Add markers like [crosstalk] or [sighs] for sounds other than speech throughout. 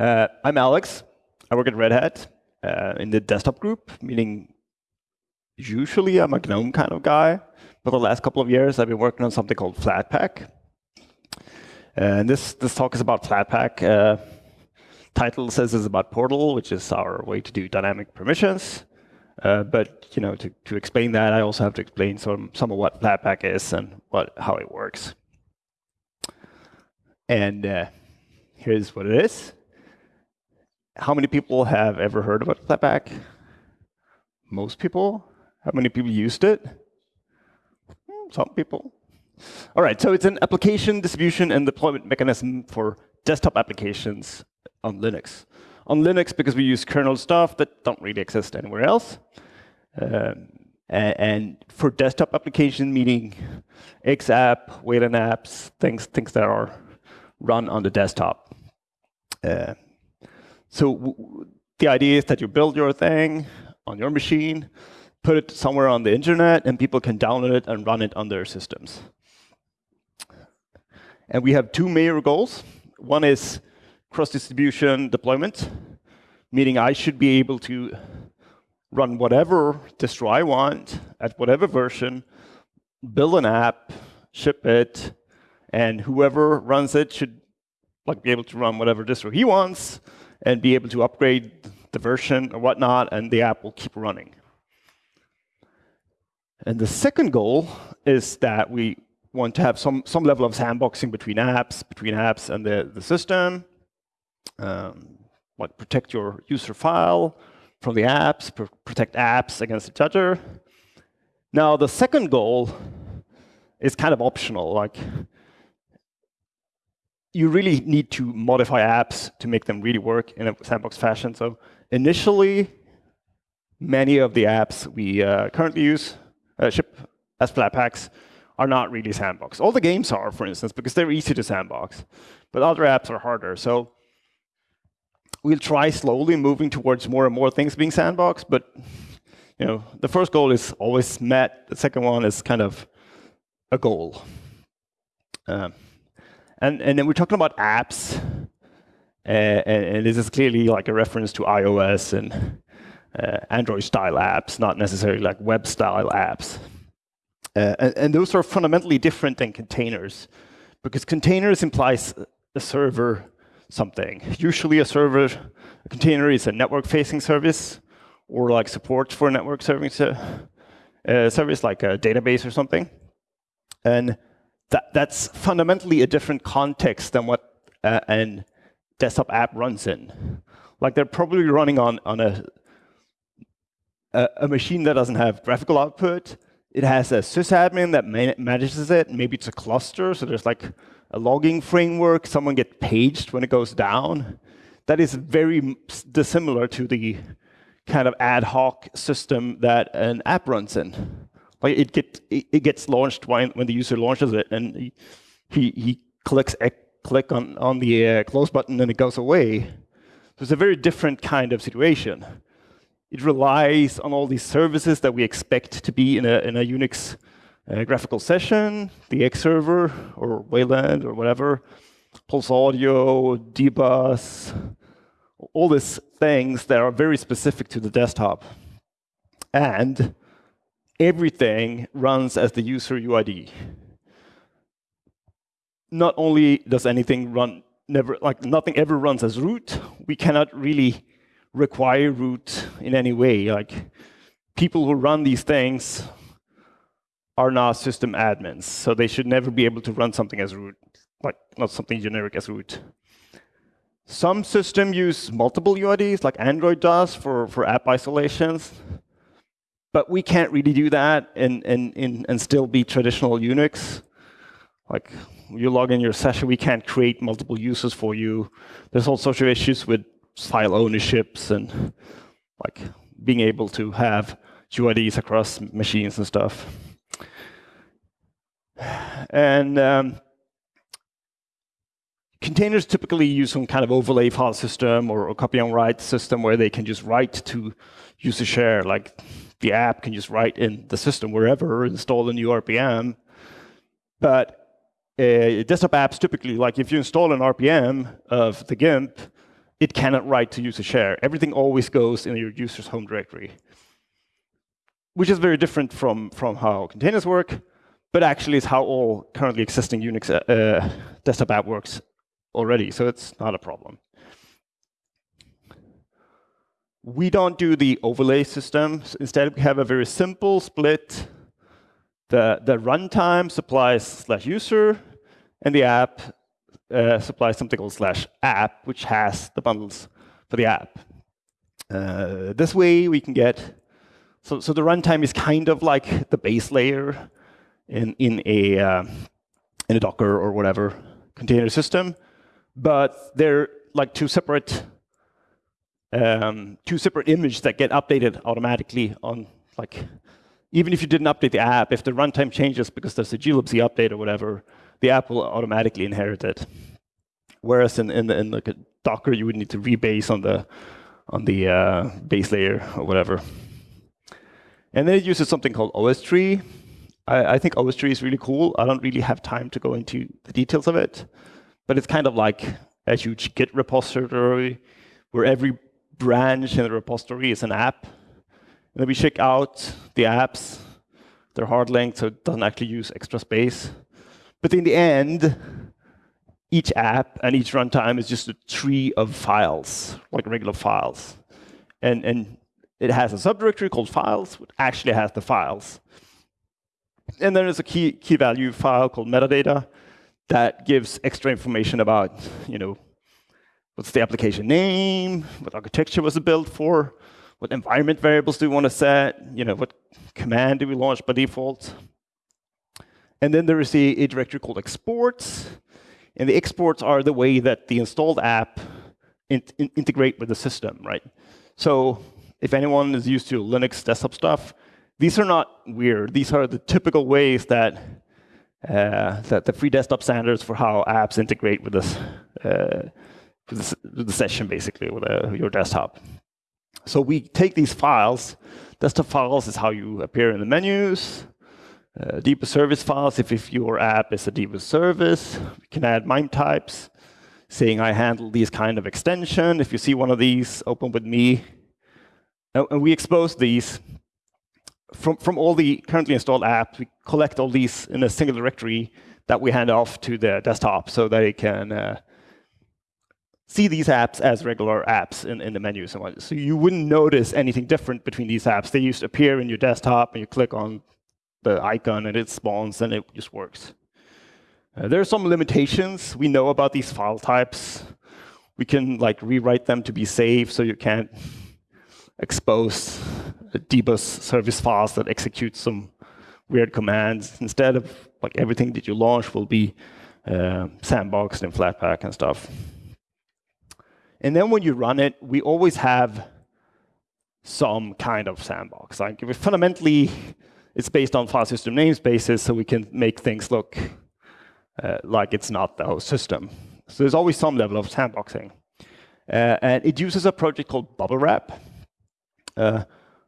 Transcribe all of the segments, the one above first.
Uh, I'm Alex. I work at Red Hat uh, in the desktop group, meaning usually I'm a GNOME kind of guy. But the last couple of years, I've been working on something called Flatpak. And this, this talk is about Flatpak. Uh, title says it's about Portal, which is our way to do dynamic permissions. Uh, but you know, to, to explain that, I also have to explain some, some of what Flatpak is and what, how it works. And uh, here's what it is. How many people have ever heard about Flatpak? Most people. How many people used it? Hmm, some people. All right, so it's an application distribution and deployment mechanism for desktop applications on Linux. On Linux, because we use kernel stuff that don't really exist anywhere else. Um, and, for desktop application, meaning XApp, Wayland apps, things, things that are run on the desktop. Uh, so the idea is that you build your thing on your machine, put it somewhere on the internet, and people can download it and run it on their systems. And we have two major goals. One is cross-distribution deployment, meaning I should be able to run whatever distro I want at whatever version, build an app, ship it, and whoever runs it should like be able to run whatever distro he wants and be able to upgrade the version or whatnot, and the app will keep running. And the second goal is that we want to have some, some level of sandboxing between apps, between apps and the, the system, um, like protect your user file from the apps, pr protect apps against each other. Now, the second goal is kind of optional. Like, you really need to modify apps to make them really work in a sandbox fashion. So initially, many of the apps we uh, currently use, uh, ship as Flatpaks, are not really sandbox. All the games are, for instance, because they're easy to sandbox. But other apps are harder. So we'll try slowly moving towards more and more things being sandboxed. But you know, the first goal is always met. The second one is kind of a goal. Um, and, and then we're talking about apps. And, and, this is clearly like a reference to iOS and uh, Android-style apps, not necessarily like web-style apps. Uh, and, and, those are fundamentally different than containers, because containers implies a server something. Usually a server, a container is a network-facing service, or like support for a network service, uh, service like a database or something. And that, that's fundamentally a different context than what uh, an desktop app runs in. Like they're probably running on, on a, a, a machine that doesn't have graphical output, it has a sysadmin that manages it. Maybe it's a cluster, so there's like a logging framework. Someone gets paged when it goes down. That is very dissimilar to the kind of ad hoc system that an app runs in. Like it, get, it gets launched when, when the user launches it, and he, he, he clicks click on, on the uh, close button and it goes away. So it's a very different kind of situation. It relies on all these services that we expect to be in a, in a Unix uh, graphical session, the X server or Wayland or whatever, Pulse Audio, dbus, all these things that are very specific to the desktop. And everything runs as the user UID. Not only does anything run, never like nothing ever runs as root, we cannot really require root in any way. Like people who run these things are not system admins, so they should never be able to run something as root, like not something generic as root. Some systems use multiple UIDs, like Android does for, for app isolations. But we can't really do that and, and, and, and still be traditional Unix. Like you log in your session, we can't create multiple users for you. There's all sorts of issues with file ownerships and like being able to have UIDs across machines and stuff. And um, containers typically use some kind of overlay file system or, a copy on write system where they can just write to user share. Like the app can just write in the system wherever, install a new RPM. But uh, desktop apps typically, like if you install an RPM of the GIMP, it cannot write to user share. Everything always goes in your user's home directory, which is very different from, from how containers work, but actually is how all currently existing Unix uh, desktop app works already, so it's not a problem. We don't do the overlay system. Instead, we have a very simple split. The, the runtime supplies slash user, and the app uh, supplies something called slash app, which has the bundles for the app. Uh, this way, we can get, so, so the runtime is kind of like the base layer in, in, a, uh, in a Docker or whatever container system, but they're like two separate um, two separate images that get updated automatically on like even if you didn't update the app, if the runtime changes because there's a glibc update or whatever, the app will automatically inherit it. Whereas in, in, the, Docker, you would need to rebase on the on the uh, base layer or whatever. And then it uses something called OSTree. I, I think OSTree is really cool. I don't really have time to go into the details of it, but it's kind of like a huge Git repository where every branch in the repository is an app. And then we check out the apps. They're hard linked, so it doesn't actually use extra space. But in the end, each app and each runtime is just a tree of files, like regular files. And, and it has a subdirectory called files, which actually has the files. And then there's a key, key value file called metadata that gives extra information about, you know, what's the application name, what architecture was it built for, what environment variables do we want to set, you know, what command do we launch by default. And then there is a, a directory called exports, and the exports are the way that the installed app in, in, integrate with the system, right? So if anyone is used to Linux desktop stuff, these are not weird. These are the typical ways that uh, that the free desktop standards for how apps integrate with this, uh, with the session, basically, with uh, your desktop. So we take these files. Desktop files is how you appear in the menus uh, dbus service files if, if your app is a dbus service. We can add MIME types, saying I handle these kind of extension. If you see one of these, open with me. And we expose these from, from all the currently installed apps. We collect all these in a single directory that we hand off to the desktop so that it can uh, see these apps as regular apps in, in the menu. So you wouldn't notice anything different between these apps. They just appear in your desktop, and you click on the icon and it spawns and it just works. Uh, there are some limitations. We know about these file types. We can like rewrite them to be safe so you can't expose dbus service files that execute some weird commands. Instead of like everything that you launch will be uh, sandboxed in Flatpak and stuff. And then when you run it, we always have some kind of sandbox. Like fundamentally, it's based on file system namespaces, so we can make things look uh, like it's not the host system. So there's always some level of sandboxing. Uh, and it uses a project called Bubble Wrap. Uh,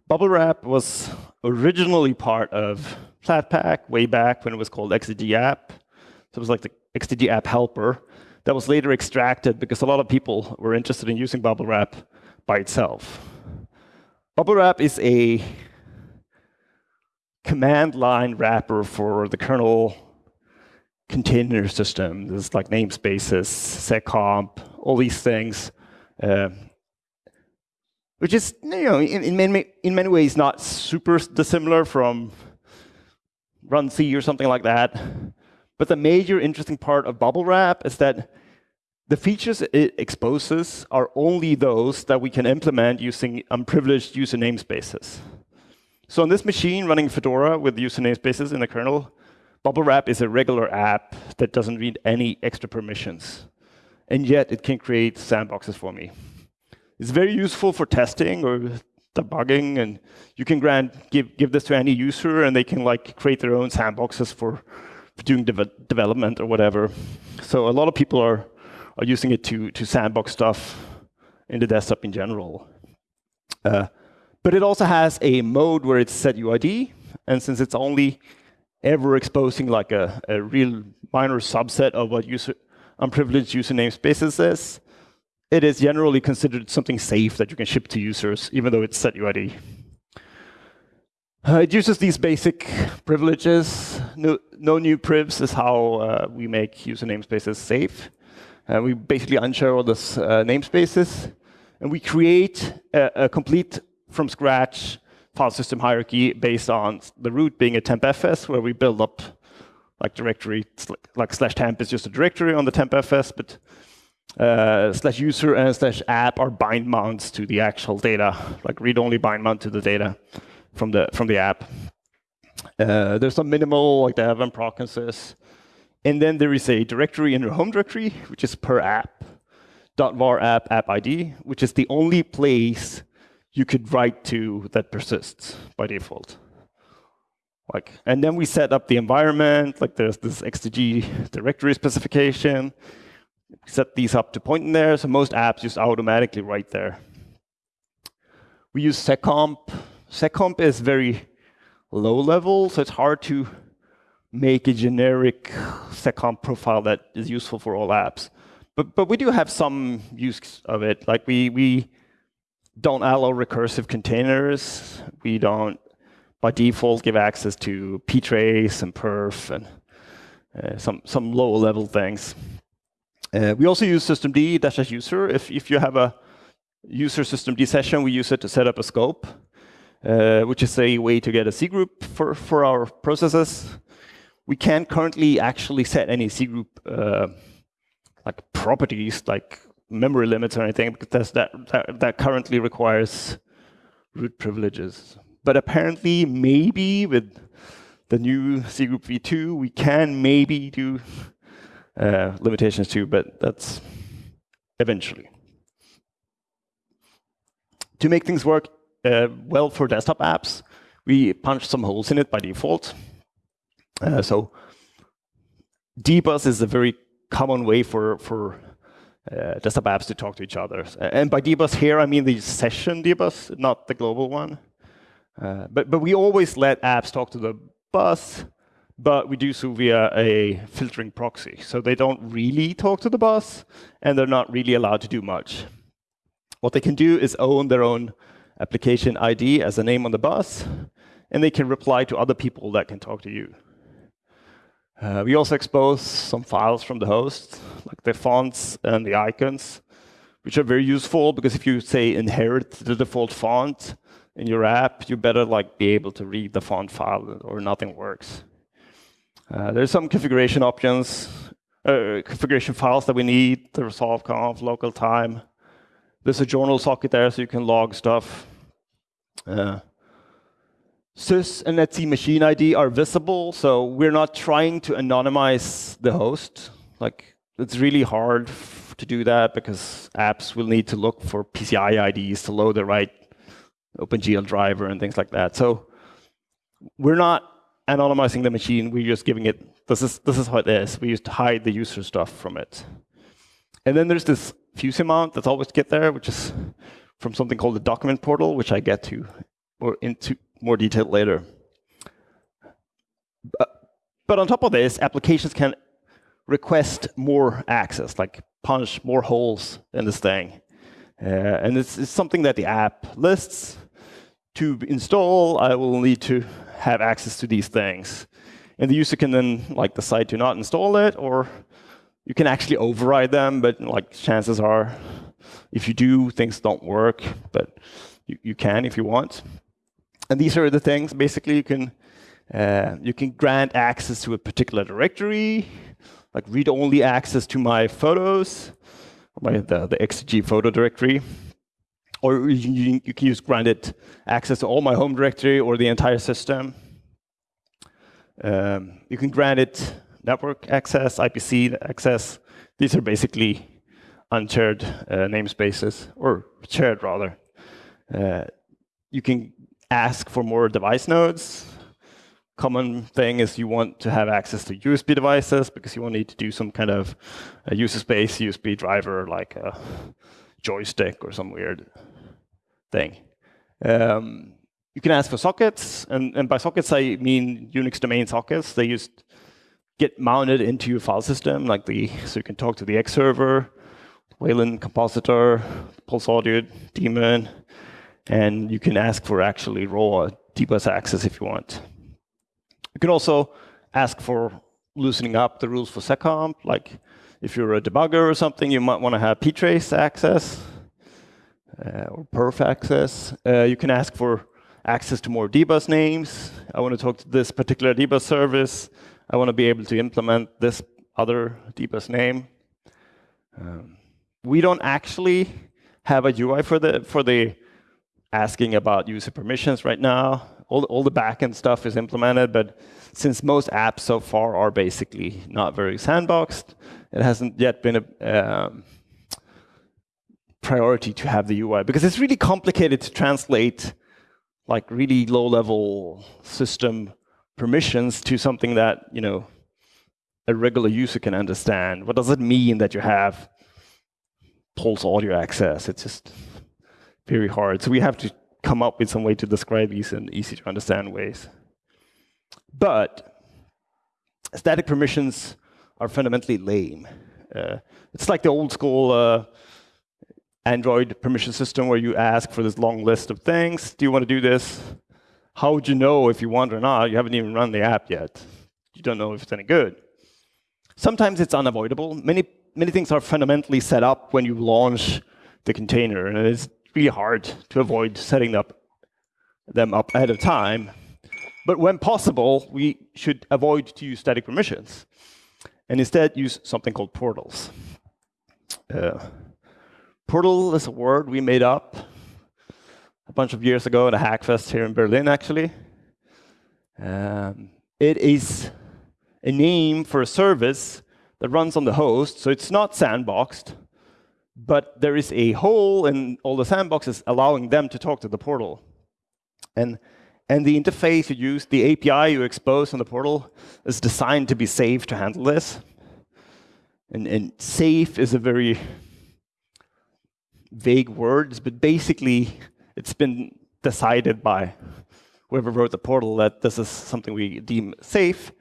Bubble Wrap was originally part of Flatpak way back when it was called XDG App. So it was like the XDG App helper that was later extracted because a lot of people were interested in using Bubble Wrap by itself. Bubble Wrap is a command line wrapper for the kernel container system. There's like namespaces, seccomp, all these things, uh, which is you know in, in, many in many ways not super dissimilar from runc or something like that. But the major interesting part of Bubble Wrap is that the features it exposes are only those that we can implement using unprivileged user namespaces. So on this machine running Fedora with user namespaces in the kernel, Bubble Wrap is a regular app that doesn't need any extra permissions. And yet it can create sandboxes for me. It's very useful for testing or debugging, and you can grant give give this to any user, and they can like create their own sandboxes for, for doing de development or whatever. So a lot of people are are using it to to sandbox stuff in the desktop in general. Uh, but it also has a mode where it's set UID, and since it's only ever exposing like a, a real minor subset of what user unprivileged user namespaces is, it is generally considered something safe that you can ship to users, even though it's set UID. Uh, it uses these basic privileges. No, no new privs is how uh, we make user namespaces safe. Uh, we basically unshare all these uh, namespaces, and we create a, a, complete from scratch file system hierarchy based on the root being a tmpfs, where we build up like directory, like slash temp is just a directory on the tmpfs, but uh, slash user and slash app are bind mounts to the actual data, like read-only bind mount to the data from the from the app. Uh, there's some minimal, like the Evan processes. And then there is a directory in your home directory, which is per app, .var app app ID, which is the only place you could write to that persists by default. Like, and then we set up the environment, like there's this XDG directory specification. set these up to point in there, so most apps just automatically write there. We use seccomp seccomp is very low level, so it's hard to make a generic seccomp profile that is useful for all apps. But, but we do have some use of it. Like we, we don't allow recursive containers. We don't, by default, give access to ptrace and perf and uh, some, some lower level things. Uh, we also use systemd-user. If, if you have a user systemd session, we use it to set up a scope uh, which is a way to get a cgroup for, for our processes. We can't currently actually set any cgroup uh, like properties, like memory limits or anything, because that, that, that currently requires root privileges. But apparently, maybe with the new cgroup v2, we can maybe do uh, limitations too, but that's eventually. To make things work uh, well for desktop apps. We punch some holes in it by default. Uh, so dbus is a very common way for, for uh, desktop apps to talk to each other. And by dbus here, I mean the session dbus, not the global one. Uh, but, but we always let apps talk to the bus, but we do so via a filtering proxy. So they don't really talk to the bus, and they're not really allowed to do much. What they can do is own their own application ID as a name on the bus, and they can reply to other people that can talk to you. Uh, we also expose some files from the host, like the fonts and the icons, which are very useful because if you say inherit the default font in your app, you better like be able to read the font file or nothing works. Uh, there's some configuration options, uh, configuration files that we need, the resolve conf, local time. There's a journal socket there so you can log stuff. Uh, sys and etc machine ID are visible, so we're not trying to anonymize the host. Like it's really hard to do that because apps will need to look for PCI IDs to load the right OpenGL driver and things like that. So we're not anonymizing the machine. We're just giving it. This is this is how it is. We used to hide the user stuff from it. And then there's this fuse amount that's always get there, which is from something called the document portal, which I get to or into more detail later. But on top of this, applications can request more access, like punch more holes in this thing. Uh, and it's, it's, something that the app lists. To install, I will need to have access to these things. And the user can then like decide to not install it, or you can actually override them, but like chances are if you do, things don't work, but you, you can if you want. And these are the things, basically, you can, uh, you can grant access to a particular directory, like read-only access to my photos, my, the, the XDG photo directory. Or you, you can use granted access to all my home directory or the entire system. Um, you can grant it network access, IPC access. These are basically unshared uh, namespaces, or shared rather. Uh, you can ask for more device nodes. Common thing is you want to have access to USB devices because you will need to do some kind of uh, user space USB driver like a joystick or some weird thing. Um, you can ask for sockets, and, and by sockets I mean Unix domain sockets. They just get mounted into your file system, like the so you can talk to the X server, Wayland Compositor, Pulse Audio, daemon, and you can ask for actually raw dbus access if you want. You can also ask for loosening up the rules for seccomp, like if you're a debugger or something, you might want to have ptrace access uh, or perf access. Uh, you can ask for access to more dbus names. I want to talk to this particular dbus service. I want to be able to implement this other dbus name. Um, we don't actually have a UI for the for the asking about user permissions right now. All, all the backend stuff is implemented, but since most apps so far are basically not very sandboxed, it hasn't yet been a um, priority to have the UI because it's really complicated to translate like really low-level system permissions to something that you know a regular user can understand. What does it mean that you have pulse audio access? It's just very hard. So we have to come up with some way to describe these in easy to understand ways. But static permissions are fundamentally lame. Uh, it's like the old school uh, Android permission system where you ask for this long list of things. Do you want to do this? How would you know if you want or not? You haven't even run the app yet. You don't know if it's any good. Sometimes it's unavoidable. Many, many things are fundamentally set up when you launch the container, and it's really hard to avoid setting up them up ahead of time. But when possible, we should avoid to use static permissions and instead use something called portals. Uh, portal is a word we made up a bunch of years ago at a Hackfest here in Berlin, actually. Um, it is a name for a service that runs on the host, so it's not sandboxed, but there is a hole in all the sandboxes allowing them to talk to the portal. And, and the interface you use, the API you expose on the portal, is designed to be safe to handle this. And, and safe is a very vague word, but basically it's been decided by whoever wrote the portal that this is something we deem safe.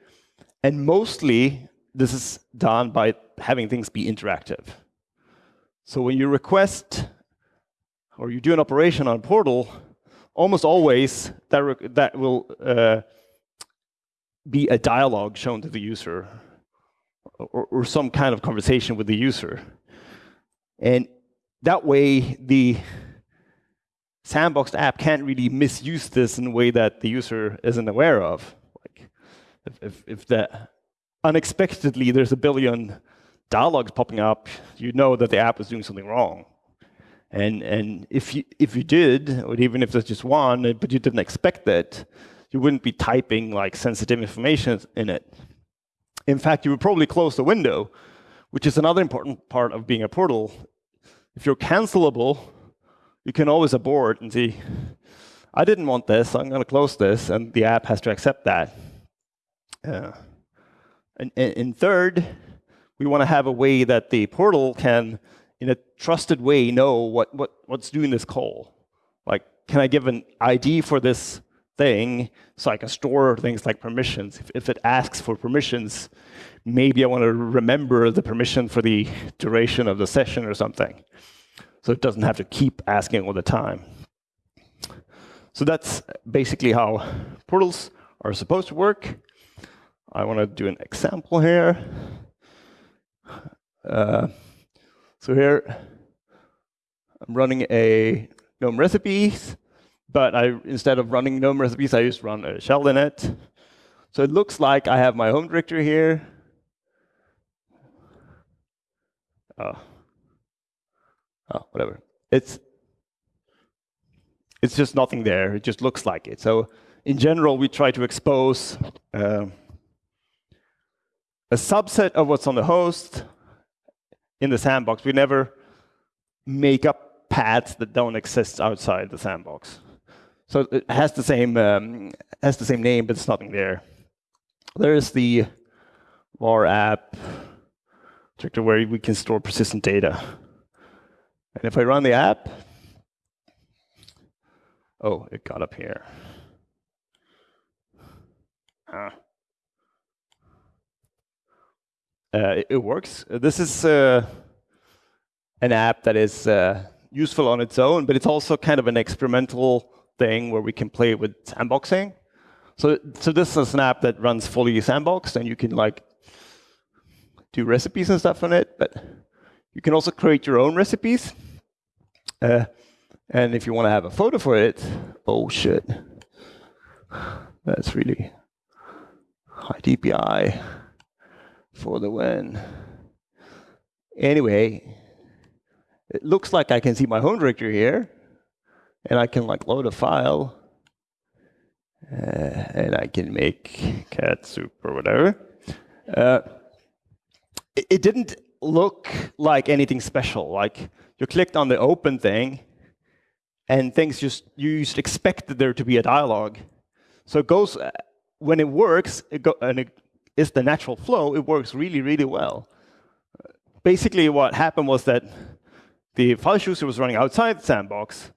And mostly, this is done by having things be interactive. So when you request or you do an operation on a portal, almost always that, that will uh, be a dialogue shown to the user or, or some kind of conversation with the user. And that way, the sandboxed app can't really misuse this in a way that the user isn't aware of. Like if, if, if the unexpectedly there's a billion dialogues popping up, you know that the app is doing something wrong. And, and if, you, if you did, or even if there's just one, but you didn't expect that, you wouldn't be typing like sensitive information in it. In fact, you would probably close the window, which is another important part of being a portal. If you're cancelable, you can always abort and see, I didn't want this, I'm going to close this, and the app has to accept that. Uh, and, and third, we want to have a way that the portal can, in a trusted way, know what, what, what's doing this call. Like, can I give an ID for this thing so I can store things like permissions? If, if it asks for permissions, maybe I want to remember the permission for the duration of the session or something. So it doesn't have to keep asking all the time. So that's basically how portals are supposed to work. I want to do an example here. Uh, so here, I'm running a GNOME recipes, but I instead of running GNOME recipes, I just run a shell in it. So it looks like I have my home directory here. Oh, oh whatever. It's it's just nothing there. It just looks like it. So in general, we try to expose uh, a subset of what's on the host in the sandbox. We never make up paths that don't exist outside the sandbox. So it has the same um, has the same name, but it's nothing there. There is the var app directory where we can store persistent data. And if I run the app, oh, it got up here. Ah. Uh, it, it, works. This is uh, an app that is uh, useful on its own, but it's also kind of an experimental thing where we can play with sandboxing. So, so this is an app that runs fully sandboxed, and you can like do recipes and stuff on it, but you can also create your own recipes. Uh, and if you want to have a photo for it, oh shit, that's really high DPI for the win. Anyway, it looks like I can see my home directory here, and I can like load a file, uh, and I can make cat soup or whatever. Uh, it, didn't look like anything special. Like you clicked on the open thing, and things just you just expected there to be a dialogue. So it goes when it works, it go, and it is the natural flow. It works really, really well. Basically, what happened was that the file chooser was running outside the sandbox,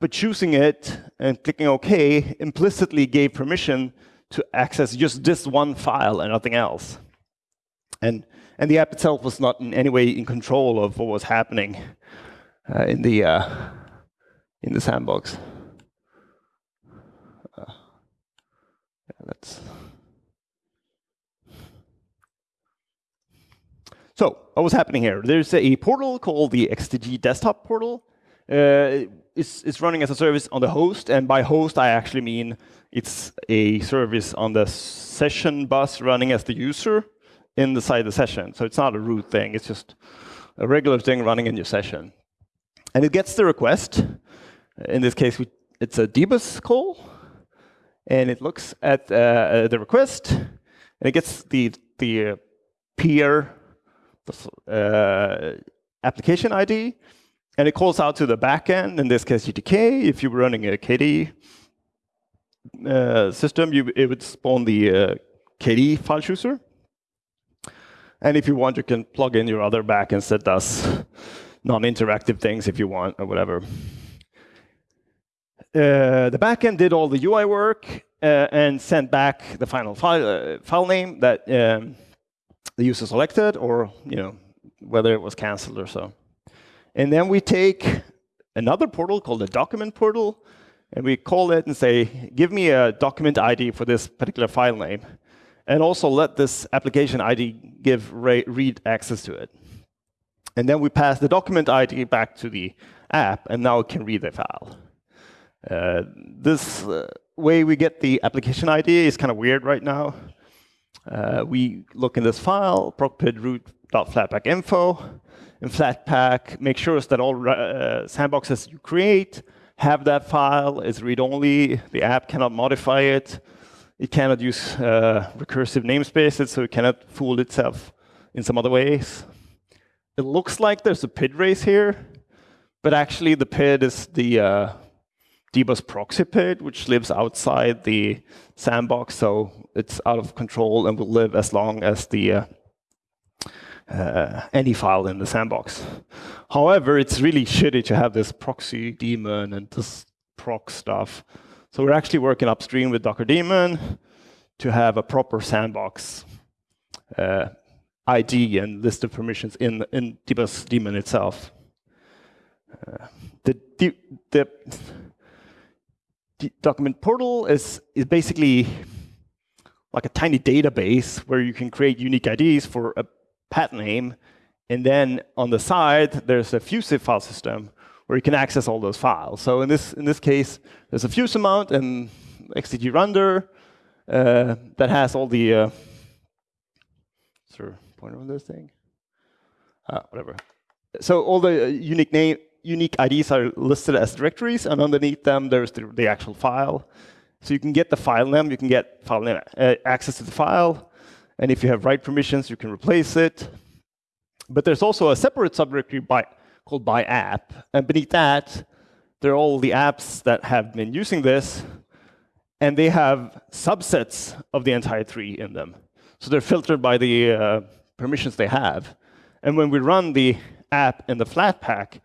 but choosing it and clicking OK implicitly gave permission to access just this one file and nothing else. And and the app itself was not in any way in control of what was happening uh, in the uh, in the sandbox. Uh, yeah, let's. So, what was happening here? There's a portal called the XDG desktop portal. Uh, it's, it's running as a service on the host, and by host I actually mean it's a service on the session bus running as the user inside the session. So it's not a root thing, it's just a regular thing running in your session. And it gets the request. In this case, we, it's a dbus call. And it looks at uh, the request, and it gets the, the uh, peer uh, application ID, and it calls out to the backend, in this case GTK. If you were running a KDE uh, system, you, it would spawn the uh, KDE file chooser. And if you want, you can plug in your other backends that does non-interactive things if you want, or whatever. Uh, the backend did all the UI work uh, and sent back the final file, uh, file name that um, the user selected, or you know whether it was canceled or so. And then we take another portal called the document portal, and we call it and say, give me a document ID for this particular file name and also let this application ID give read access to it. And then we pass the document ID back to the app, and now it can read the file. Uh, this uh, way we get the application ID is kind of weird right now. Uh, we look in this file, procpid root.flatpak info, in Flatpak, make sure that all uh, sandboxes you create have that file, is read-only, the app cannot modify it, it cannot use uh, recursive namespaces, so it cannot fool itself in some other ways. It looks like there's a PID race here, but actually the PID is the uh, dbus proxy PID, which lives outside the sandbox, so it's out of control and will live as long as the uh, uh, any file in the sandbox. However, it's really shitty to have this proxy daemon and this proc stuff so we're actually working upstream with Docker daemon to have a proper sandbox uh, ID and list of permissions in, in dbus daemon itself. Uh, the, the, the, document portal is, is basically like a tiny database where you can create unique IDs for a path name. And then on the side, there's a Fusive file system where you can access all those files. So in this, in this case, there's a fuse amount and XDG render uh, that has all the, uh, sir, pointer on this thing? Uh, whatever. So all the unique name, unique IDs are listed as directories, and underneath them there's the, the actual file. So you can get the file name, you can get file name, uh, access to the file, and if you have write permissions, you can replace it. But there's also a separate subdirectory by called by app. And beneath that, there are all the apps that have been using this, and they have subsets of the entire tree in them. So they're filtered by the uh, permissions they have. And when we run the app in the Flatpak,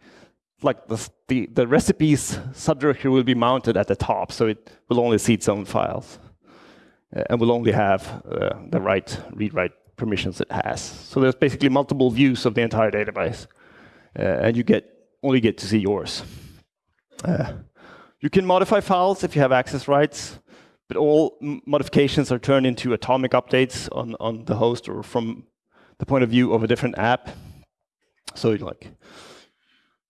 like the, the, the recipes subdirectory will be mounted at the top, so it will only see its own files. Uh, and will only have uh, the right read-write permissions it has. So there's basically multiple views of the entire database. uh, and you get only get to see yours. Uh, you can modify files if you have access rights, but all modifications are turned into atomic updates on, on the host or from the point of view of a different app. So like,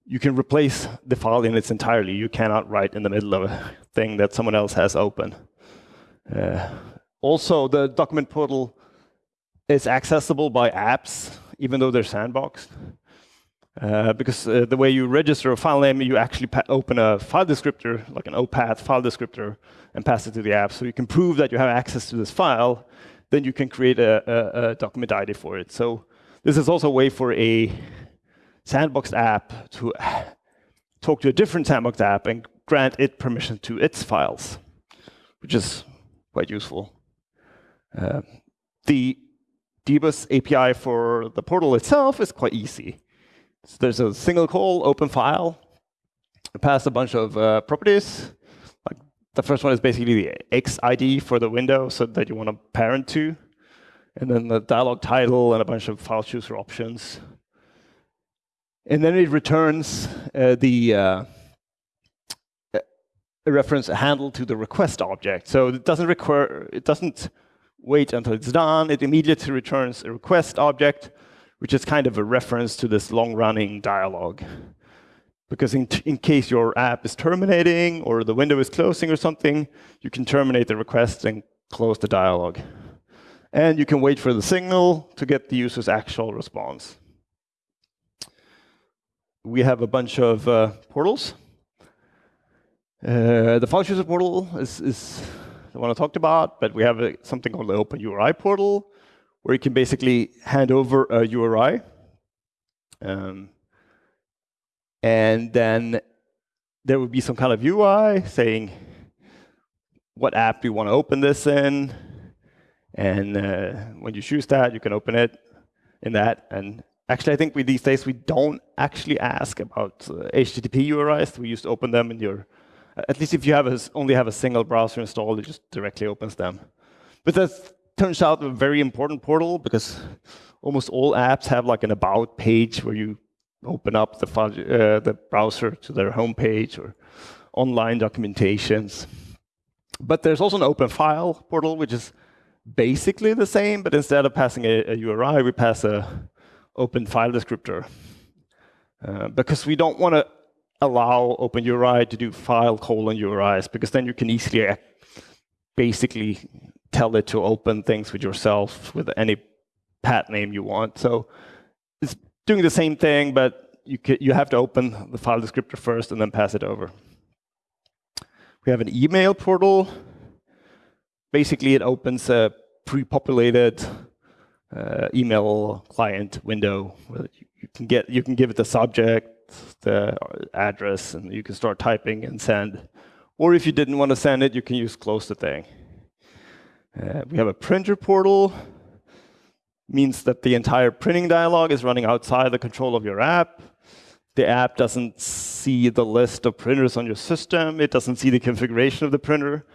you can replace the file in its entirety. You cannot write in the middle of a thing that someone else has open. Uh, also, the document portal is accessible by apps, even though they're sandboxed. Uh, because uh, the way you register a file name, you actually open a file descriptor, like an O_PATH file descriptor, and pass it to the app. So you can prove that you have access to this file. Then you can create a, a, a document ID for it. So this is also a way for a sandboxed app to [sighs] talk to a different sandboxed app and grant it permission to its files, which is quite useful. Uh, the Dbus API for the portal itself is quite easy. So there's a single call, open file, pass a bunch of uh, properties. Like the first one is basically the X ID for the window so that you want to parent to. And then the dialog title and a bunch of file chooser options. And then it returns uh, the uh, reference handle to the request object. So it doesn't require, it doesn't wait until it's done. It immediately returns a request object which is kind of a reference to this long-running dialogue. Because in, in, case your app is terminating or the window is closing or something, you can terminate the request and close the dialogue. And you can wait for the signal to get the user's actual response. We have a bunch of uh, portals. Uh, the chooser portal is, is, the one I talked about, but we have a, something called the Open URI portal, where you can basically hand over a URI. Um, and then there would be some kind of UI saying what app do you want to open this in. And uh, when you choose that, you can open it in that. And actually, I think with these days, we don't actually ask about uh, HTTP URIs. We just open them in your, at least if you have a, only have a single browser installed, it just directly opens them. But that turns out a very important portal because almost all apps have like an about page where you open up the, uh, the browser to their home page or online documentations. But there's also an open file portal, which is basically the same, but instead of passing a, a URI, we pass a open file descriptor. Uh, because we don't want to allow OpenURI to do file colon URIs, because then you can easily basically tell it to open things with yourself with any pat name you want. So it's doing the same thing, but you, you have to open the file descriptor first and then pass it over. We have an email portal. Basically, it opens a pre-populated uh, email client window. You can get you can give it the subject, the address, and you can start typing and send. Or if you didn't want to send it, you can use close the thing. Uh, we have a printer portal, means that the entire printing dialog is running outside the control of your app. The app doesn't see the list of printers on your system. It doesn't see the configuration of the printer.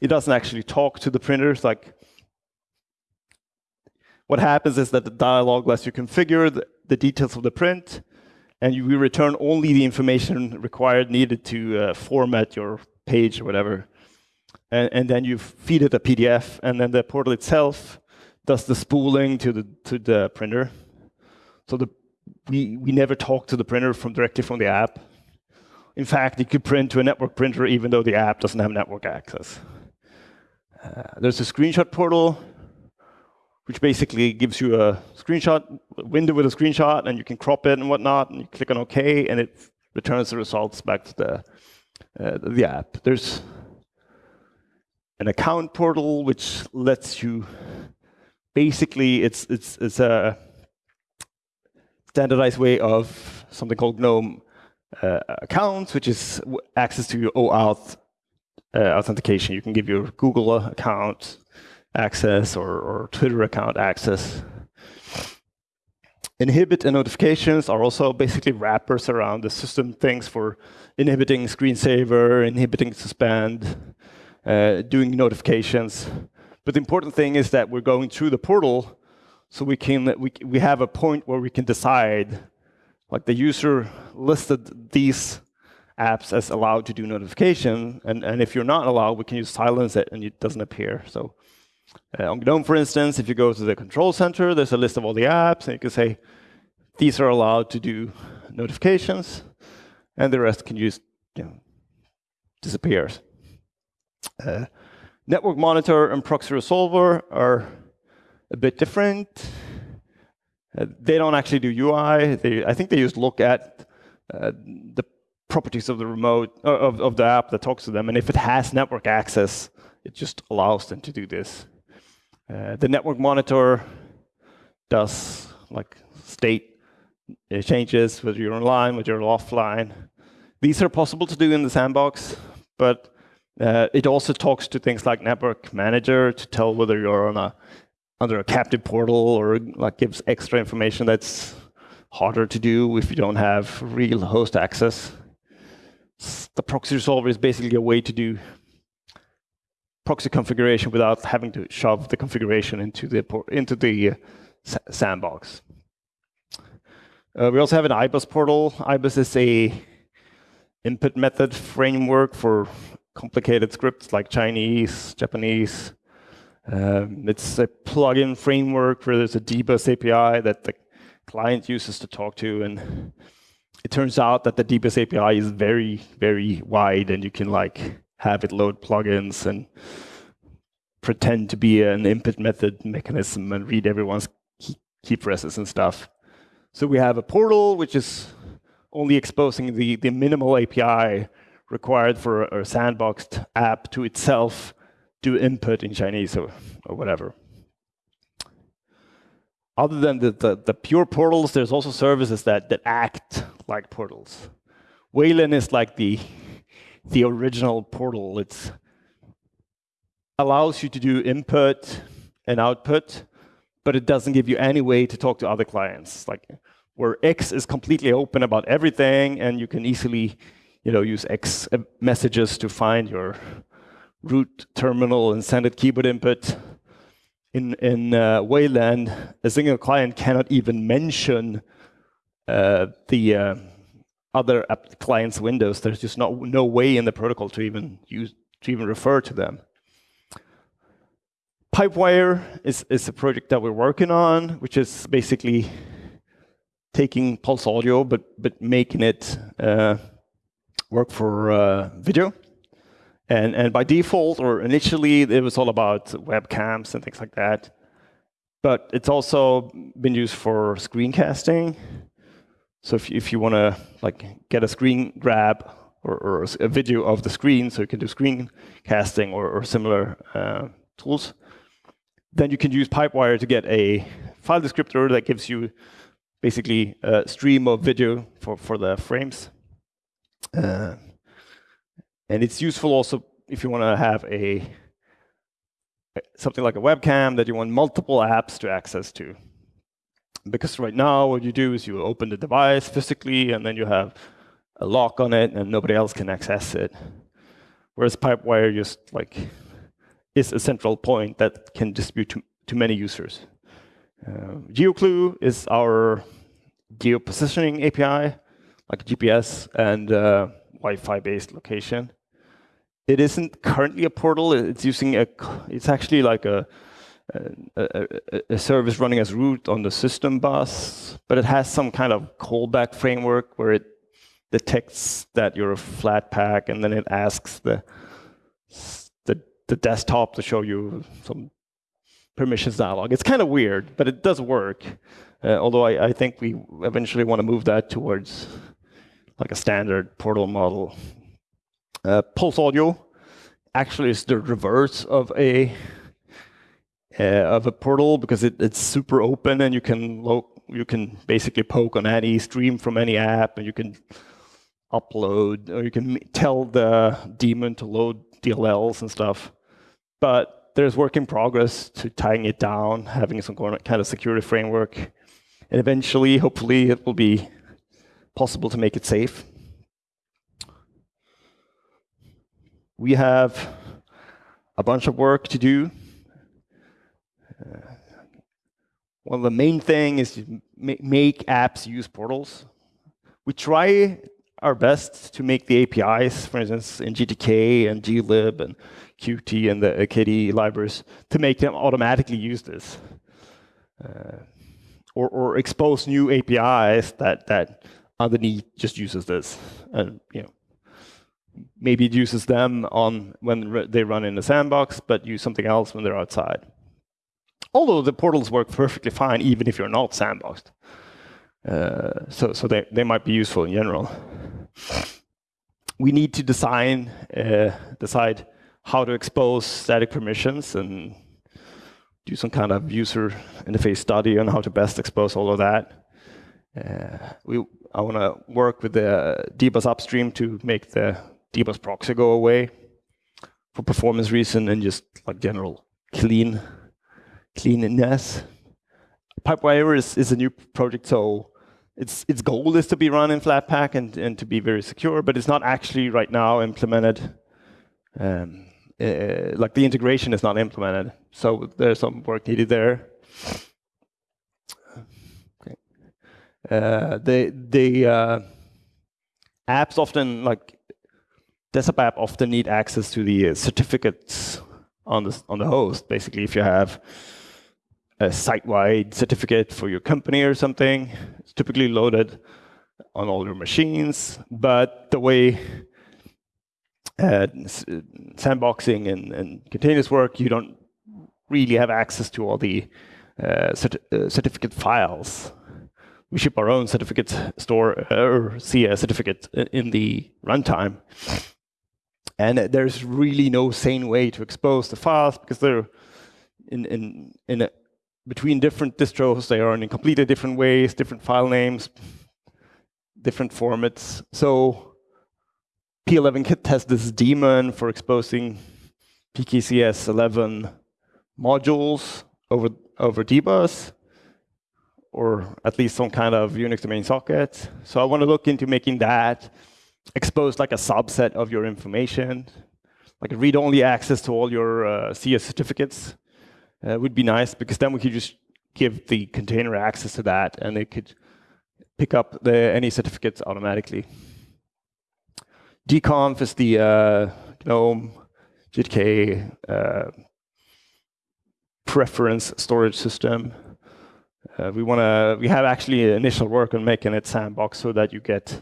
It doesn't actually talk to the printers. Like, what happens is that the dialog lets you configure the, the details of the print, and you return only the information required needed to uh, format your page or whatever and, and then you feed it a PDF, and then the portal itself does the spooling to the to the printer. So the we we never talk to the printer from directly from the app. In fact, you could print to a network printer even though the app doesn't have network access. Uh, there's a screenshot portal, which basically gives you a screenshot window with a screenshot, and you can crop it and whatnot, and you click on OK, and it returns the results back to the uh, the app. There's an account portal which lets you basically it's it's it's a standardized way of something called GNOME uh, accounts, which is access to your OAuth uh, authentication. You can give your Google account access or, or Twitter account access. Inhibit and notifications are also basically wrappers around the system things for inhibiting screensaver, inhibiting suspend, uh, doing notifications. But the important thing is that we're going through the portal, so we can we we have a point where we can decide like the user listed these apps as allowed to do notification, and, and if you're not allowed, we can use silence it and it doesn't appear. So uh, on GNOME, for instance, if you go to the control center, there's a list of all the apps, and you can say, these are allowed to do notifications, and the rest can just you know, disappears. Uh, network monitor and proxy resolver are a bit different. Uh, they don't actually do UI. They, I think they just look at uh, the properties of the remote uh, of, of the app that talks to them, and if it has network access, it just allows them to do this. Uh, the network monitor does like state uh, changes, whether you're online, whether you're offline. These are possible to do in the sandbox, but uh, it also talks to things like Network Manager to tell whether you're on a under a captive portal or like gives extra information that's harder to do if you don't have real host access. The proxy resolver is basically a way to do proxy configuration without having to shove the configuration into the into the uh, sandbox. Uh, we also have an IBUS portal. IBUS is a input method framework for complicated scripts like Chinese, Japanese. Um, it's a plugin framework where there's a dbus API that the client uses to talk to. And it turns out that the dbus API is very, very wide, and you can like have it load plugins and pretend to be an input method mechanism and read everyone's key, presses and stuff. So we have a portal, which is only exposing the, the minimal API required for a, a sandboxed app to itself do input in Chinese or, or whatever. Other than the, the, the, pure portals, there's also services that, that act like portals. Wayland is like the, the original portal. It allows you to do input and output, but it doesn't give you any way to talk to other clients. Like where X is completely open about everything, and you can easily you know, use X messages to find your root terminal and send it keyboard input. In, in uh, Wayland, a single client cannot even mention uh, the uh, other client's windows. There's just no, no way in the protocol to even use to even refer to them. Pipewire is, is a project that we're working on, which is basically taking Pulse Audio, but, but making it uh, work for uh, video. And, and by default, or initially, it was all about webcams and things like that. But it's also been used for screencasting. So if, if you want to like get a screen grab or, or, a video of the screen, so you can do screencasting or, or similar uh, tools, then you can use Pipewire to get a file descriptor that gives you basically a stream of video for, for the frames. Uh, and it's useful also if you want to have a something like a webcam that you want multiple apps to access to. Because right now, what you do is you open the device physically, and then you have a lock on it, and nobody else can access it. Whereas Pipewire just like is a central point that can distribute to, to many users. Uh, GeoClue is our geo-positioning API, like GPS and uh, Wi-Fi based location. It isn't currently a portal. It's using a. It's actually like a, a, a, service running as root on the system bus, but it has some kind of callback framework where it detects that you're a Flatpak and then it asks the the, the desktop to show you some permissions dialog. It's kind of weird, but it does work. Uh, although I, I, think we eventually want to move that towards like a standard portal model. Uh, Pulse Audio actually is the reverse of a Uh, of a portal because it, it's super open and you can you can basically poke on any stream from any app and you can upload or you can tell the daemon to load DLLs and stuff. But there's work in progress to tying it down, having some kind of security framework. And eventually, hopefully, it will be possible to make it safe. We have a bunch of work to do. Well, the main thing is to make apps use portals. we try our best to make the APIs, for instance, in GTK and glib and Qt and the KDE libraries, to make them automatically use this. Uh, or, or expose new APIs that, that underneath just uses this. And you know, maybe it uses them on when they run in the sandbox, but use something else when they're outside. Although the portals work perfectly fine, even if you're not sandboxed. Uh, so so they, they might be useful in general. We need to design, uh, decide how to expose static permissions and do some kind of user interface study on how to best expose all of that. Uh, we, I want to work with the dbus upstream to make the dbus proxy go away for performance reason and just like general clean cleanness. Pipewire is, is a new project, so its its goal is to be run in Flatpak and, and to be very secure, but it's not actually right now implemented. Um, uh, like the integration is not implemented, so there's some work needed there. Okay. Uh, the the uh, apps often like desktop app often need access to the certificates on the on the host. Basically, if you have a site-wide certificate for your company or something. It's typically loaded on all your machines, but the way uh, sandboxing and, and, containers work, you don't really have access to all the uh, cert uh, certificate files. We ship our own certificate store uh, or CA certificate in the runtime. And there's really no sane way to expose the files because they're in, in, in a between different distros, they are in completely different ways, different file names, different formats. So P11Kit has this daemon for exposing PKCS 11 modules over, over dbus, or at least some kind of Unix domain socket. So I want to look into making that expose like a subset of your information, like read-only access to all your uh, CS certificates uh, would be nice because then we could just give the container access to that and it could pick up the, any certificates automatically. dconf is the uh, GNOME GTK uh, preference storage system. Uh, we want to. We have actually initial work on making it sandbox so that you get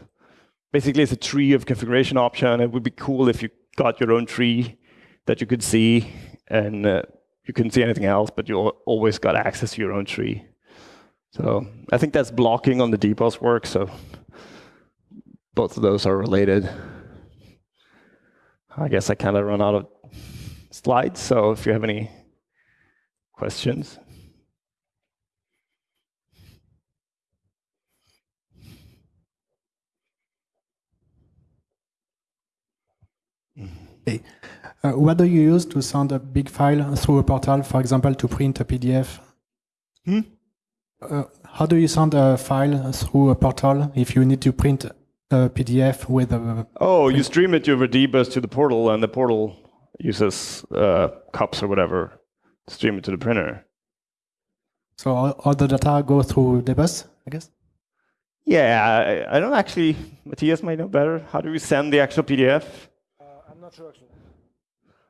basically it's a tree of configuration option. It would be cool if you got your own tree that you could see and uh, you couldn't see anything else, but you always got access to your own tree. So I think that's blocking on the dbus work, so both of those are related. I guess I kind of run out of slides, so if you have any questions. Hey. Uh, what do you use to send a big file through a portal, for example, to print a PDF? Hmm? Uh, how do you send a file through a portal if you need to print a PDF with a... Oh, you stream it over dbus to the portal, and the portal uses uh, cups or whatever to stream it to the printer. So all, all the data go through dbus, I guess? Yeah, I, I, don't actually, Matthias might know better. How do we send the actual PDF? Uh, I'm not sure actually.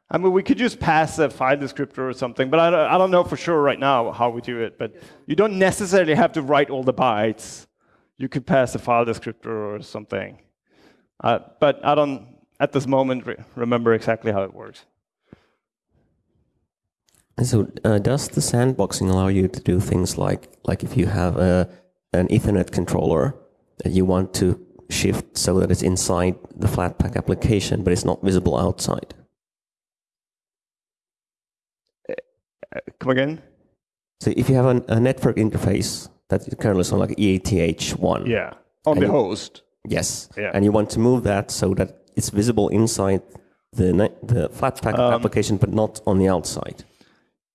I mean, we could just pass a file descriptor or something, but I don't, I don't know for sure right now how we do it. But you don't necessarily have to write all the bytes. You could pass a file descriptor or something. Uh, but I don't, at this moment, re remember exactly how it works. So uh, does the sandboxing allow you to do things like, like if you have a, an Ethernet controller that you want to shift so that it's inside the Flatpak application, but it's not visible outside? Come again? So if you have an, a network interface that currently is on like eth1. Yeah, on the you, host. Yes. Yeah. And you want to move that so that it's visible inside the, the Flatpak um, application, but not on the outside.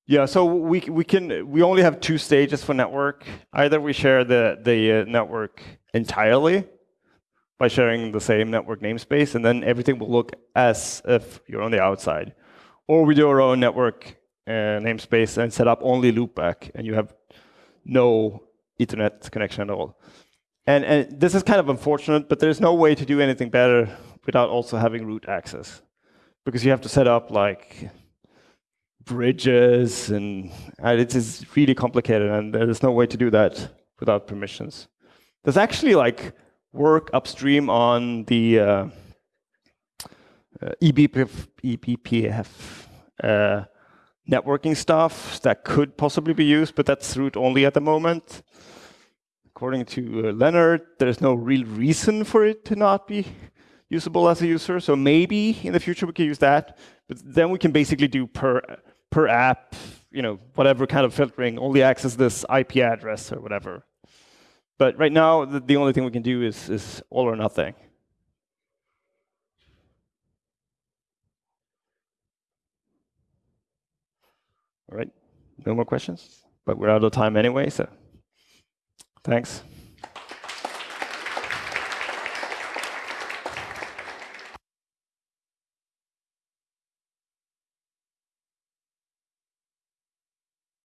Yeah, so we we can we only have two stages for network. Either we share the the uh, network entirely by sharing the same network namespace, and then everything will look as if you're on the outside, or we do our own network namespace and set up only loopback, and you have no Ethernet connection at all. And, and this is kind of unfortunate, but there's no way to do anything better without also having root access. Because you have to set up like bridges and, and it is really complicated and there's no way to do that without permissions. There's actually like work upstream on the uh, uh, eBPF, eBPF uh, networking stuff that could possibly be used, but that's root only at the moment. According to uh, Lennart, there's no real reason for it to not be usable as a user. So maybe in the future we can use that, but then we can basically do per per app, you know, whatever kind of filtering, only access this IP address or whatever. But right now, the, the only thing we can do is, is all or nothing. All right, no more questions? But we're out of time anyway, so thanks.